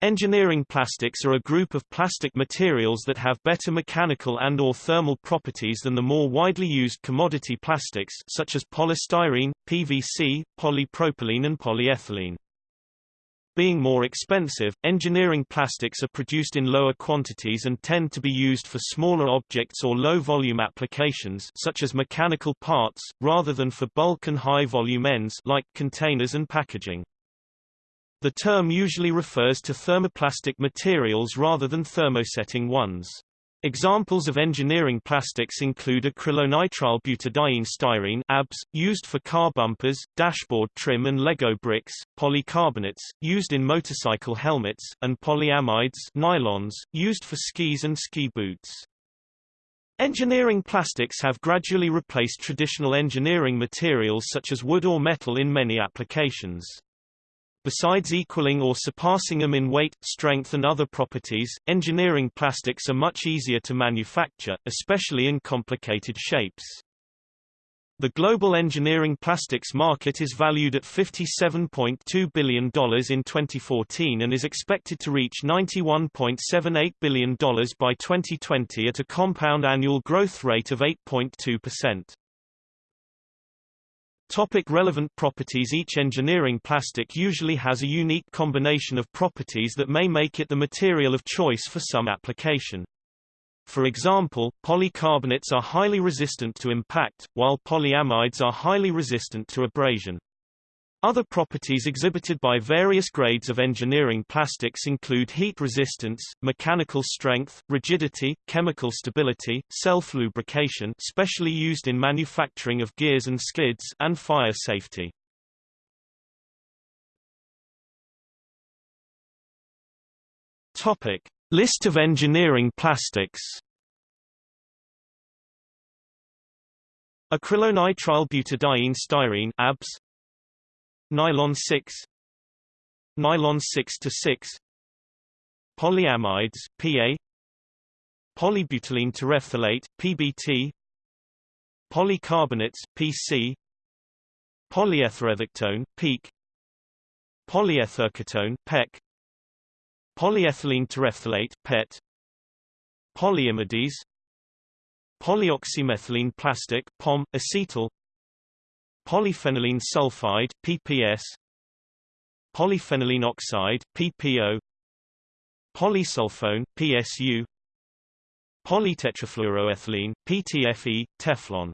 Engineering plastics are a group of plastic materials that have better mechanical and or thermal properties than the more widely used commodity plastics such as polystyrene, PVC, polypropylene and polyethylene. Being more expensive, engineering plastics are produced in lower quantities and tend to be used for smaller objects or low-volume applications such as mechanical parts, rather than for bulk and high-volume ends like containers and packaging. The term usually refers to thermoplastic materials rather than thermosetting ones. Examples of engineering plastics include acrylonitrile butadiene styrene ABS, used for car bumpers, dashboard trim and Lego bricks, polycarbonates, used in motorcycle helmets, and polyamides nylons, used for skis and ski boots. Engineering plastics have gradually replaced traditional engineering materials such as wood or metal in many applications. Besides equaling or surpassing them in weight, strength and other properties, engineering plastics are much easier to manufacture, especially in complicated shapes. The global engineering plastics market is valued at $57.2 billion in 2014 and is expected to reach $91.78 billion by 2020 at a compound annual growth rate of 8.2%. Topic relevant properties Each engineering plastic usually has a unique combination of properties that may make it the material of choice for some application. For example, polycarbonates are highly resistant to impact, while polyamides are highly resistant to abrasion. Other properties exhibited by various grades of engineering plastics include heat resistance, mechanical strength, rigidity, chemical stability, self-lubrication specially used in manufacturing of gears and skids and fire safety. Topic: List of engineering plastics. Acrylonitrile butadiene styrene ABS Nylon 6 Nylon 6 to 6 Polyamides PA Polybutylene terephthalate PBT Polycarbonates PC Polyetheretherketone PEEK Polyetherketone PEK Polyethylene terephthalate PET Polyimides Polyoxymethylene plastic POM acetal polyphenylene sulfide PPS polyphenylene oxide PPO polysulfone PSU polytetrafluoroethylene PTFE Teflon